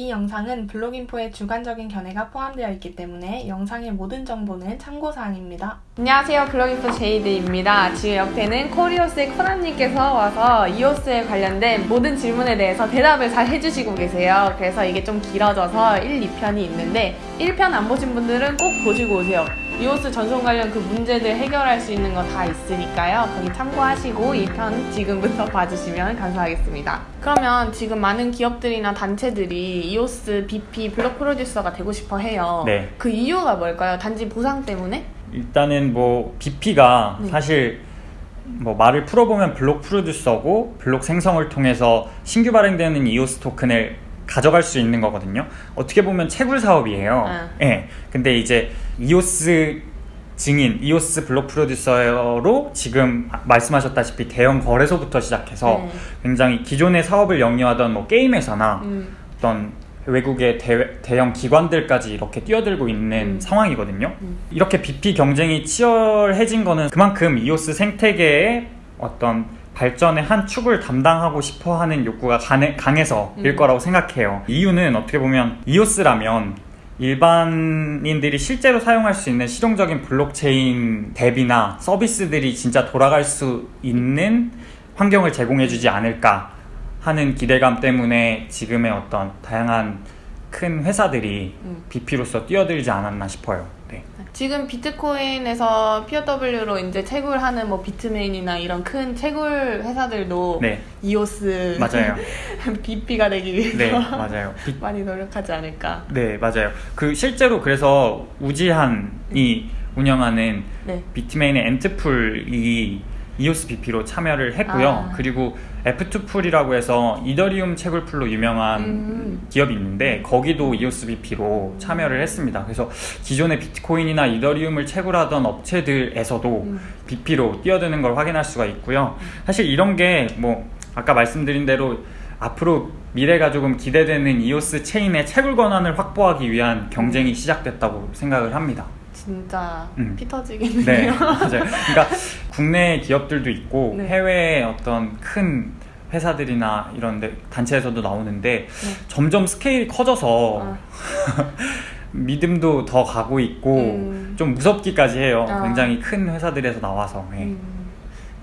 이 영상은 블록인포의 주관적인 견해가 포함되어 있기 때문에 영상의 모든 정보는 참고사항입니다. 안녕하세요. 블로깅프 제이드입니다. 지금 옆에는 코리오스의 코난님께서 와서 이오스에 관련된 모든 질문에 대해서 대답을 잘 해주시고 계세요. 그래서 이게 좀 길어져서 1, 2편이 있는데 1편 안 보신 분들은 꼭 보시고 오세요 이오스 전송 관련 그 문제들 해결할 수 있는 거 다 있으니까요 거기 참고하시고 2편 지금부터 봐주시면 감사하겠습니다 그러면 지금 많은 기업들이나 단체들이 이오스 BP 블록 프로듀서가 되고 싶어 해요 네. 그 이유가 뭘까요? 단지 보상 때문에? 일단은 뭐 BP가 네. 사실 뭐 말을 풀어보면 블록 프로듀서고 블록 생성을 통해서 신규 발행되는 이오스 토큰을 가져갈 수 있는 거거든요. 어떻게 보면 채굴 사업이에요. 아. 예. 근데 이제 이오스 증인, 이오스 블록 프로듀서로 지금 말씀하셨다시피 대형 거래소부터 시작해서 네. 굉장히 기존의 사업을 영위하던 뭐 게임 회사나 음. 어떤 외국의 대, 형 기관들까지 이렇게 뛰어들고 있는 음. 상황이거든요. 음. 이렇게 BP 경쟁이 치열해진 거는 그만큼 이오스 생태계의 어떤 발전의 한 축을 담당하고 싶어 하는 욕구가 강해, 강해서일 음. 거라고 생각해요. 이유는 어떻게 보면 이오스라면 일반인들이 실제로 사용할 수 있는 실용적인 블록체인 앱이나 서비스들이 진짜 돌아갈 수 있는 환경을 제공해주지 않을까 하는 기대감 때문에 지금의 어떤 다양한 큰 회사들이 음. BP로서 뛰어들지 않았나 싶어요. 네. 지금 비트코인에서 POW로 이제 채굴하는 뭐 비트메인이나 이런 큰 채굴 회사들도 네, 이오스 맞아요. BP가 되기 위해서 네, 맞아요. 비- 많이 노력하지 않을까. 네, 맞아요. 그 실제로 그래서 우지한이 운영하는 네. 비트메인의 앤트풀이 이오스 BP로 참여를 했고요. 아. 그리고 F2 풀이라고 해서 이더리움 채굴 pool로 유명한 음. 기업이 있는데 거기도 이오스 BP로 참여를 했습니다. 그래서 기존의 비트코인이나 이더리움을 채굴하던 업체들에서도 음. BP로 뛰어드는 걸 확인할 수가 있고요. 사실 이런 게 뭐 아까 말씀드린 대로 앞으로 미래가 조금 기대되는 이오스 체인의 채굴 권한을 확보하기 위한 경쟁이 시작됐다고 생각을 합니다. 진짜 음. 피 네, 터지겠네요. 맞아요. 그러니까 국내 기업들도 있고 네. 해외 어떤 큰 회사들이나 이런 데 단체에서도 나오는데 네. 점점 스케일이 커져서 아. 믿음도 더 가고 있고 음. 좀 무섭기까지 해요. 아. 굉장히 큰 회사들에서 나와서. 네. 음.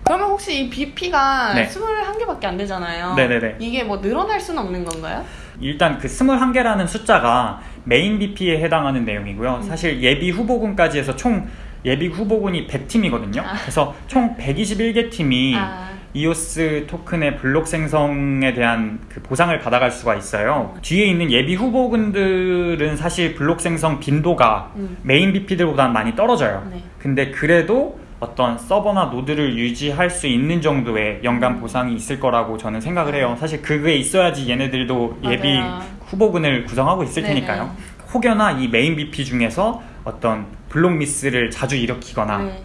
그러면 혹시 이 BP가 네. 21개밖에 안 되잖아요. 네네네. 이게 뭐 늘어날 수는 없는 건가요? 일단 그 21개라는 숫자가 메인 BP에 해당하는 음. 내용이고요. 사실 예비 후보군까지 해서 총 예비 후보군이 100팀이거든요. 아. 그래서 총 121개 팀이 아. 이오스 토큰의 블록 생성에 대한 그 보상을 받아갈 수가 있어요. 뒤에 있는 예비 후보군들은 사실 블록 생성 빈도가 음. 메인 BP들보다는 많이 떨어져요. 네. 근데 그래도 어떤 서버나 노드를 유지할 수 있는 정도의 연간 음. 보상이 있을 거라고 저는 생각을 해요. 사실 그게 있어야지 얘네들도 예비 맞아요. 후보군을 구성하고 있을 네네. 테니까요. 혹여나 이 메인 BP 중에서 어떤 블록 미스를 자주 일으키거나 네.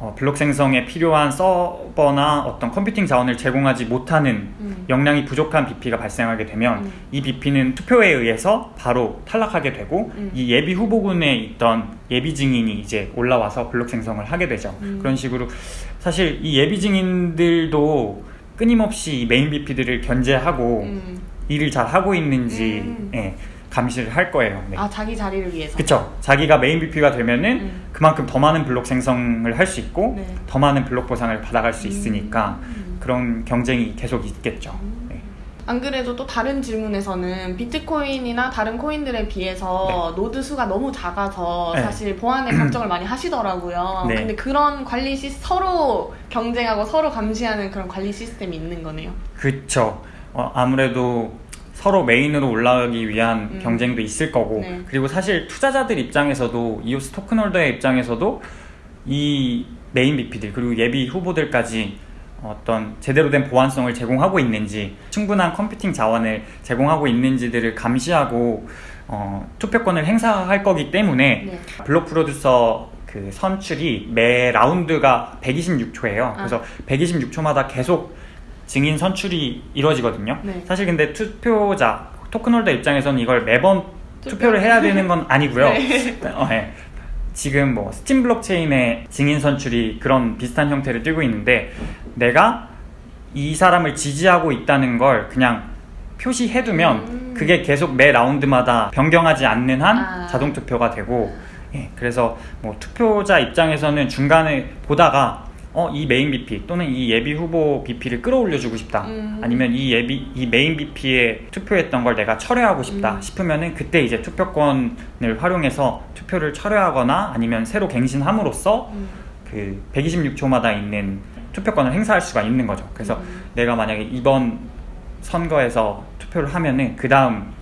어, 블록 생성에 필요한 서버나 어떤 컴퓨팅 자원을 제공하지 못하는 음. 역량이 부족한 BP가 발생하게 되면 음. 이 BP는 투표에 의해서 바로 탈락하게 되고 음. 이 예비 후보군에 있던 예비 증인이 이제 올라와서 블록 생성을 하게 되죠. 음. 그런 식으로 사실 이 예비 증인들도 끊임없이 이 메인 BP들을 견제하고 음. 일을 잘 하고 있는지 음. 예, 감시를 할 거예요. 네. 아 자기 자리를 위해서. 그쵸. 자기가 메인 BP가 되면은 음. 그만큼 더 많은 블록 생성을 할 수 있고 네. 더 많은 블록 보상을 받아갈 수 있으니까 음. 그런 경쟁이 계속 있겠죠. 네. 안 그래도 또 다른 질문에서는 비트코인이나 다른 코인들에 비해서 노드 수가 너무 작아서 네. 사실 보안에 걱정을 많이 하시더라고요. 네. 근데 그런 관리 시 서로 경쟁하고 서로 감시하는 그런 관리 시스템이 있는 거네요. 그쵸. 어, 아무래도 서로 메인으로 올라가기 위한 음. 경쟁도 있을 거고 네. 그리고 사실 투자자들 입장에서도 이오스 token holder의 입장에서도 이 메인 BP들 그리고 예비 후보들까지 어떤 제대로 된 보안성을 제공하고 있는지 충분한 컴퓨팅 자원을 제공하고 있는지들을 감시하고 어, 투표권을 행사할 거기 때문에 네. block producer 그 선출이 매 라운드가 126초예요. 아. 그래서 126초마다 계속 증인 선출이 이루어지거든요. 네. 사실 근데 투표자 token holder 입장에서는 이걸 매번 투표- 투표를 해야 되는 건 아니고요. 네. 어, 예. 지금 뭐 스팀 블록체인의 증인 선출이 그런 비슷한 형태를 띠고 있는데 내가 이 사람을 지지하고 있다는 걸 그냥 표시해두면 음. 그게 계속 매 라운드마다 변경하지 않는 한 아. 자동 투표가 되고 예, 그래서 뭐 투표자 입장에서는 중간에 보다가 어, 이 메인 BP 또는 이 예비 후보 BP를 끌어올려주고 싶다. 음. 아니면 이 예비 이 메인 BP에 투표했던 걸 내가 철회하고 싶다 음. 싶으면은 그때 이제 투표권을 활용해서 투표를 철회하거나 아니면 새로 갱신함으로써 음. 그 126초마다 있는 투표권을 행사할 수가 있는 거죠. 그래서 음. 내가 만약에 이번 선거에서 투표를 하면은 그 다음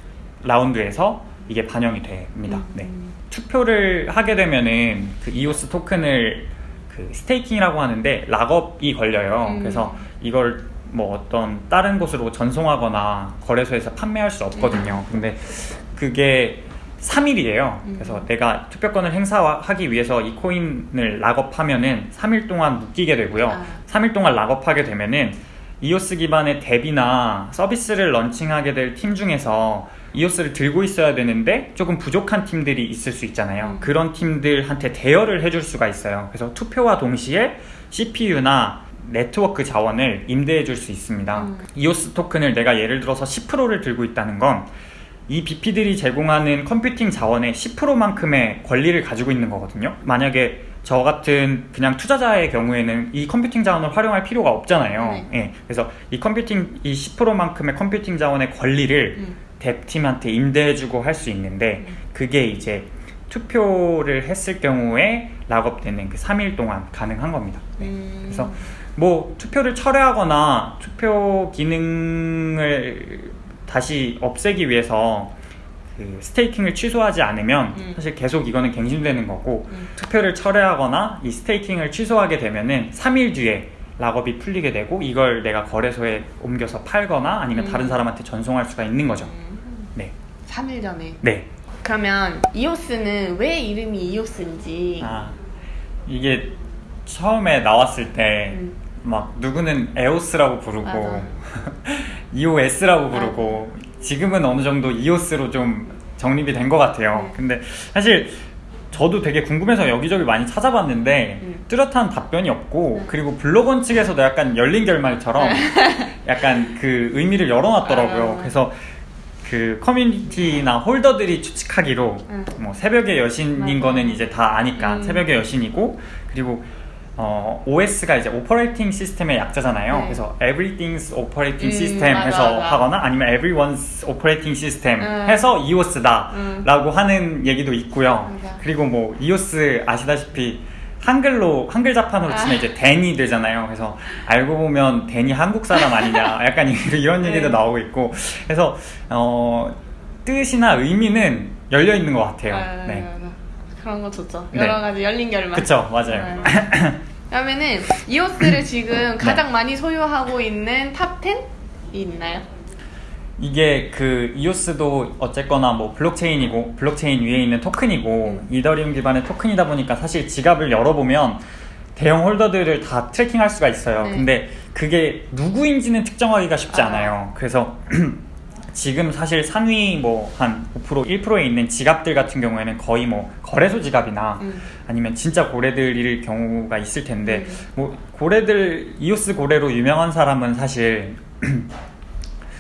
라운드에서 이게 반영이 됩니다. 음. 네. 투표를 하게 되면은 그 이오스 토큰을 그 스테이킹이라고 하는데 락업이 걸려요. 음. 그래서 이걸 뭐 어떤 다른 곳으로 전송하거나 거래소에서 판매할 수 없거든요. 근데 그게 3일이에요. 음. 그래서 내가 투표권을 행사하기 위해서 이 코인을 락업하면은 3일 동안 묶이게 되고요. 아. 3일 동안 락업하게 되면은 이오스 기반의 앱이나 서비스를 런칭하게 될 팀 중에서 이오스를 들고 있어야 되는데 조금 부족한 팀들이 있을 수 있잖아요. 음. 그런 팀들한테 대여를 해줄 수가 있어요. 그래서 투표와 동시에 CPU나 네트워크 자원을 임대해 줄 수 있습니다. 음. 이오스 토큰을 내가 예를 들어서 10%를 들고 있다는 건 이 BP들이 제공하는 컴퓨팅 자원의 10%만큼의 권리를 가지고 있는 거거든요. 만약에 저 같은 그냥 투자자의 경우에는 이 컴퓨팅 자원을 활용할 필요가 없잖아요. 네. 예, 그래서 이 컴퓨팅 이 10%만큼의 컴퓨팅 자원의 권리를 음. DApp팀한테 임대해주고 할 수 있는데 그게 이제 투표를 했을 경우에 lock up되는 그 3일 동안 가능한 겁니다. 음. 그래서 뭐 투표를 철회하거나 투표 기능을 다시 없애기 위해서 그 스테이킹을 취소하지 않으면 음. 사실 계속 이거는 갱신되는 거고 음. 투표를 철회하거나 이 스테이킹을 취소하게 되면은 3일 뒤에 락업이 풀리게 되고 이걸 내가 거래소에 옮겨서 팔거나 아니면 음. 다른 사람한테 전송할 수가 있는 거죠. 음. 네. 3일 전에. 네. 그러면 이오스는 왜 이름이 이오스인지. 아 이게 처음에 나왔을 때 음. 막 누구는 에오스라고 부르고 맞아. EOS라고 부르고 지금은 어느 정도 EOS로 좀 정립이 된 것 같아요. 네. 근데 사실 저도 되게 궁금해서 여기저기 많이 찾아봤는데 음. 뚜렷한 답변이 없고 네. 그리고 블로건 측에서도 약간 열린 결말처럼 약간 그 의미를 열어놨더라고요. 아. 그래서 그 커뮤니티나 홀더들이 추측하기로 음. 뭐 새벽의 여신인 맞아. 거는 이제 다 아니까 음. 새벽의 여신이고 그리고 어, OS가 이제 operating system의 약자잖아요. 네. 그래서 everything's operating 음, system 맞아, 해서 맞아. 하거나 아니면 everyone's operating system 음. 해서 EOS다 음. 라고 하는 얘기도 있고요. 그리고 뭐 EOS 아시다시피 한글로 한글 자판으로 치면 아. 이제 댄이 되잖아요. 그래서 알고 보면 댄이 한국 사람 아니냐 약간 이런 얘기도 네. 나오고 있고 그래서 어, 뜻이나 의미는 열려 있는 것 같아요. 아, 네. 맞아. 그런 거 좋죠. 네. 여러 가지 열린 결말. 그쵸 맞아요. 네. 그러면은 이오스를 지금 가장 많이 소유하고 있는 top 10이 있나요? 이게 그 이오스도 어쨌거나 뭐 블록체인이고 블록체인 위에 있는 토큰이고 음. 이더리움 기반의 토큰이다 보니까 사실 지갑을 열어보면 대형 holder들을 다 tracking할 수가 있어요. 네. 근데 그게 누구인지는 특정하기가 쉽지 아. 않아요. 그래서 지금 사실 상위 뭐 한 5% 1%에 있는 지갑들 같은 경우에는 거의 뭐 거래소 지갑이나 음. 아니면 진짜 고래들일 경우가 있을 텐데 음. 뭐 고래들 이오스 고래로 유명한 사람은 사실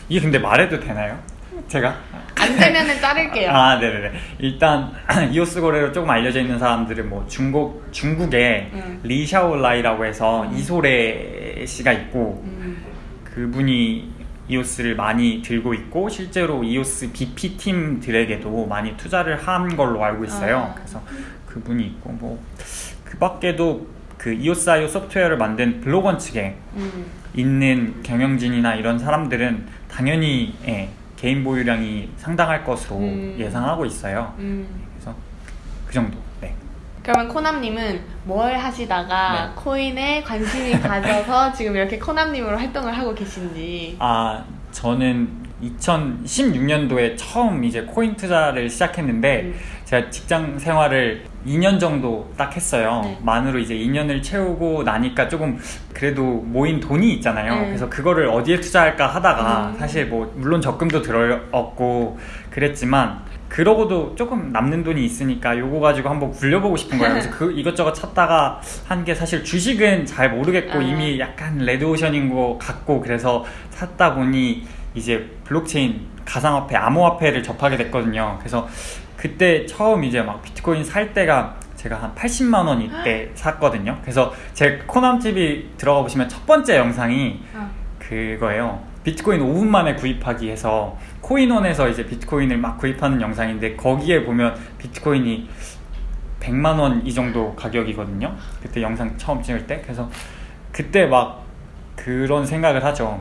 이게 근데 말해도 되나요? 제가 안 되면은 자를게요. 아 네네네 일단 이오스 고래로 조금 알려져 있는 사람들은 뭐 중국 중국에 음. 리샤올라이라고 해서 음. 이소래 씨가 있고 음. 그분이 이오스를 많이 들고 있고 실제로 이오스 BP 팀들에게도 많이 투자를 한 걸로 알고 있어요. 아. 그래서 그분이 있고 뭐 그밖에도 그 이오스 아이오 소프트웨어를 만든 블로건 측에 음. 있는 경영진이나 이런 사람들은 당연히 예, 개인 보유량이 상당할 것으로 음. 예상하고 있어요. 음. 그래서 그 정도. 네. 그러면 코남님은 뭘 하시다가 네. 코인에 관심이 가져서 지금 이렇게 코남님으로 활동을 하고 계신지. 아 저는 2016년도에 처음 이제 코인 투자를 시작했는데 음. 제가 직장 생활을 2년 정도 딱 했어요. 네. 만으로 이제 2년을 채우고 나니까 조금 그래도 모인 돈이 있잖아요. 네. 그래서 그거를 어디에 투자할까 하다가 음. 사실 뭐 물론 적금도 들어왔고 그랬지만 그러고도 조금 남는 돈이 있으니까 요거 가지고 한번 굴려보고 싶은 거예요. 그래서 그 이것저것 찾다가 한 게 사실 주식은 잘 모르겠고 아. 이미 약간 레드오션인 것 같고 그래서 샀다 보니 이제 블록체인 가상화폐 암호화폐를 접하게 됐거든요. 그래서 그때 처음 이제 막 비트코인 살 때가 제가 한 80만 원 이때 샀거든요. 그래서 제 코남 TV 들어가 보시면 첫 번째 영상이 어. 그거예요. 비트코인 5분 만에 구입하기 해서 코인원에서 이제 비트코인을 막 구입하는 영상인데 거기에 보면 비트코인이 100만 원 이 정도 가격이거든요. 그때 영상 처음 찍을 때. 그래서 그때 막 그런 생각을 하죠.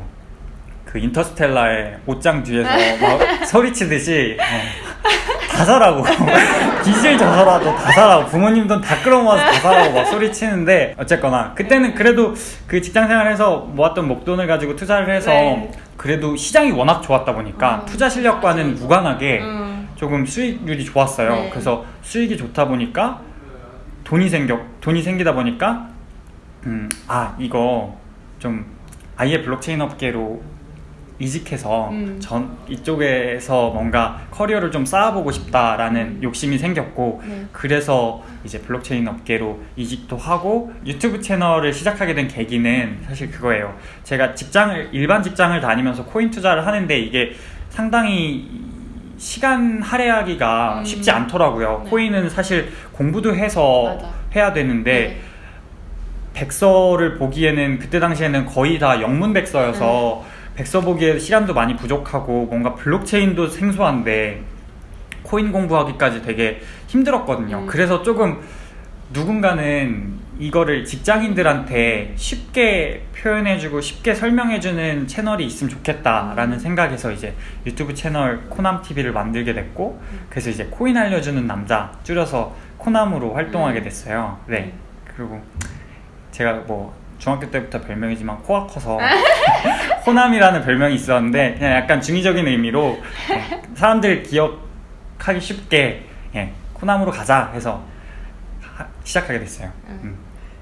그 인터스텔라의 옷장 뒤에서 막 소리치듯이 어, 다 사라고 빚을 져서라도 다 사라고 부모님 돈 다 끌어모아서 다 사라고 막 소리치는데 어쨌거나 그때는 그래도 그 직장생활에서 모았던 목돈을 가지고 투자를 해서 네. 그래도 시장이 워낙 좋았다 보니까 어, 투자 실력과는 무관하게 음. 조금 수익률이 좋았어요. 네. 그래서 수익이 좋다 보니까 돈이 생겨 돈이 생기다 보니까 음, 아 이거 좀 아예 블록체인 업계로 이직해서 음. 전 이쪽에서 뭔가 커리어를 좀 쌓아보고 싶다라는 욕심이 생겼고 네. 그래서 이제 블록체인 업계로 이직도 하고 유튜브 채널을 시작하게 된 계기는 사실 그거예요. 제가 직장을 일반 직장을 다니면서 코인 투자를 하는데 이게 상당히 시간 할애하기가 음. 쉽지 않더라고요. 네. 코인은 사실 공부도 해서 맞아. 해야 되는데 네. 백서를 보기에는 그때 당시에는 거의 다 영문 백서여서 네. 백서 보기에 시간도 많이 부족하고 뭔가 블록체인도 생소한데 코인 공부하기까지 되게 힘들었거든요. 음. 그래서 조금 누군가는 이거를 직장인들한테 쉽게 표현해주고 쉽게 설명해주는 채널이 있으면 좋겠다라는 생각에서 이제 유튜브 채널 코남 TV를 만들게 됐고 그래서 이제 코인 알려주는 남자 줄여서 코남으로 활동하게 음. 됐어요. 네. 그리고 제가 뭐 중학교 때부터 별명이지만 코가 커서 코남이라는 별명이 있었는데 그냥 약간 중의적인 의미로 예, 사람들 기억하기 쉽게 예, 코남으로 가자 해서 하- 시작하게 됐어요. 음.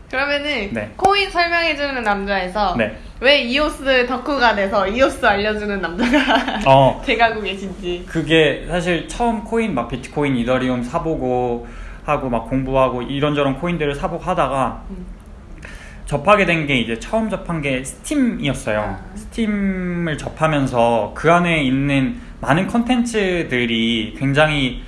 그러면은 네. 코인 설명해주는 남자에서 네. 왜 이오스 덕후가 돼서 이오스 알려주는 남자가 어, 돼가고 계신지. 그게 사실 처음 코인 막 비트코인, 이더리움 사보고 하고 막 공부하고 이런저런 코인들을 사보고 하다가 음. 접하게 된 게 이제 처음 접한 게 스팀이었어요. 아. 스팀을 접하면서 그 안에 있는 많은 컨텐츠들이 굉장히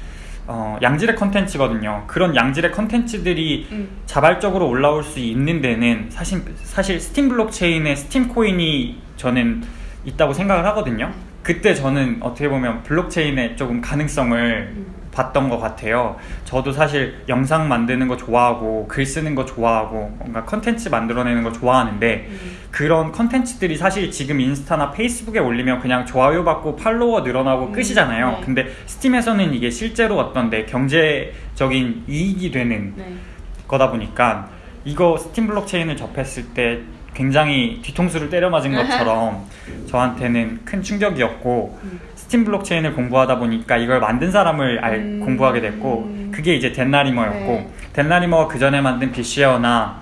어, 양질의 컨텐츠거든요. 그런 양질의 컨텐츠들이 음. 자발적으로 올라올 수 있는 데는 사실 사실 스팀 블록체인에 스팀 코인이 저는 있다고 생각을 하거든요. 그때 저는 어떻게 보면 블록체인에 조금 가능성을 음. 봤던 것 같아요. 저도 사실 영상 만드는 거 좋아하고 글 쓰는 거 좋아하고 뭔가 컨텐츠 만들어내는 거 좋아하는데 음. 그런 컨텐츠들이 사실 지금 인스타나 페이스북에 올리면 그냥 좋아요 받고 팔로워 늘어나고 음, 끝이잖아요. 네. 근데 스팀에서는 이게 실제로 어떤 내 경제적인 이익이 되는 네. 거다 보니까 이거 스팀 블록체인을 접했을 때 굉장히 뒤통수를 때려 맞은 것처럼 저한테는 큰 충격이었고 음. Steem 블록체인을 공부하다 보니까 이걸 만든 사람을 알, 음. 공부하게 됐고 그게 이제 Dan Larimer였고 네. Dan Larimer가 그 전에 만든 BitShare나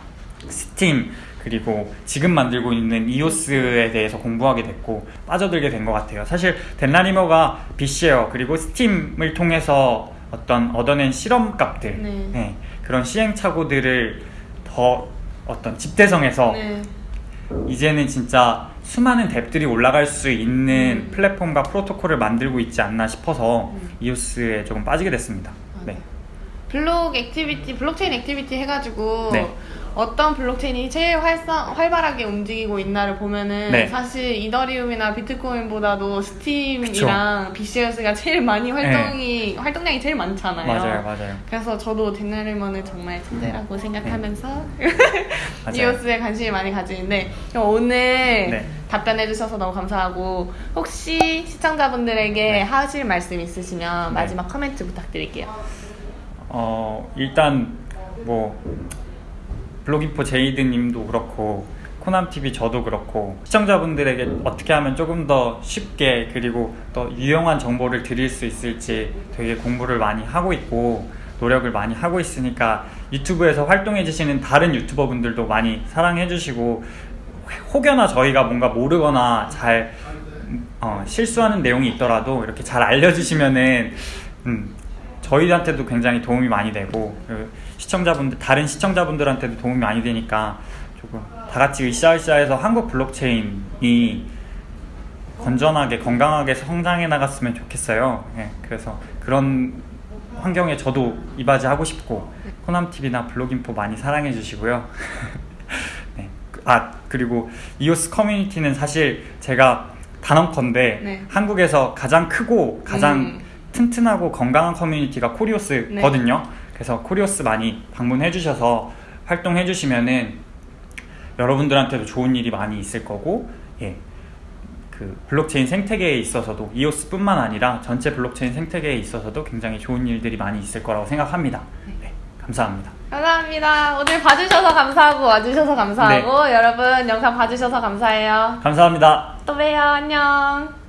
Steem 그리고 지금 만들고 있는 EOS에 대해서 공부하게 됐고 빠져들게 된 것 같아요. 사실 Dan Larimer가 BitShare 그리고 Steem을 통해서 어떤 얻어낸 실험값들 네. 네, 그런 시행착오들을 더 어떤 집대성해서 네. 이제는 진짜 수많은 DApp들이 올라갈 수 있는 음. 플랫폼과 프로토콜을 만들고 있지 않나 싶어서 음. EOS에 조금 빠지게 됐습니다. 네. block activity, 블록체인 activity 해가지고 네. 어떤 블록체인이 제일 활성, 활발하게 움직이고 있나를 보면은 네. 사실 이더리움이나 비트코인보다도 Steem이랑 BTS가 제일 많이 활동이 활동량이 제일 많잖아요. 네. 맞아요, 맞아요. 그래서 저도 Dan Larimer를 정말 천재라고 생각하면서 네. 맞아요. EOS에 관심이 많이 가지는데 오늘 네. 답변해주셔서 너무 감사하고 혹시 시청자분들에게 네. 하실 말씀 있으시면 네. 마지막 코멘트 부탁드릴게요. 어, 일단 뭐 블로깅포 제이드님도 그렇고 코남TV 저도 그렇고 시청자분들에게 어떻게 하면 조금 더 쉽게 그리고 더 유용한 정보를 드릴 수 있을지 되게 공부를 많이 하고 있고 노력을 많이 하고 있으니까 유튜브에서 활동해 주시는 다른 유튜버 분들도 많이 사랑해 주시고 혹여나 저희가 뭔가 모르거나 잘 어, 실수하는 내용이 있더라도 이렇게 잘 알려주시면은 음, 저희한테도 굉장히 도움이 많이 되고 그 시청자분들 다른 시청자분들한테도 도움이 많이 되니까 조금 다 같이 으쌰으쌰해서 한국 블록체인이 건전하게 건강하게 성장해 나갔으면 좋겠어요. 예, 그래서 그런 환경에 저도 이바지 하고 싶고 코남 TV나 블로깅포 많이 사랑해 주시고요. 네. 아 그리고 EOS 커뮤니티는 사실 제가 단언컨대 네. 한국에서 가장 크고 가장 음. 튼튼하고 건강한 커뮤니티가 네. 코리오스거든요. 그래서 코리오스 많이 방문해 주셔서 활동해 주시면은 여러분들한테도 좋은 일이 많이 있을 거고 예. 그 블록체인 생태계에 있어서도 EOS뿐만 아니라 전체 블록체인 생태계에 있어서도 굉장히 좋은 일들이 많이 있을 거라고 생각합니다. 네, 감사합니다. 감사합니다. 오늘 봐주셔서 감사하고 와주셔서 감사하고 여러분 영상 봐주셔서 감사해요. 감사합니다. 또 봬요. 안녕.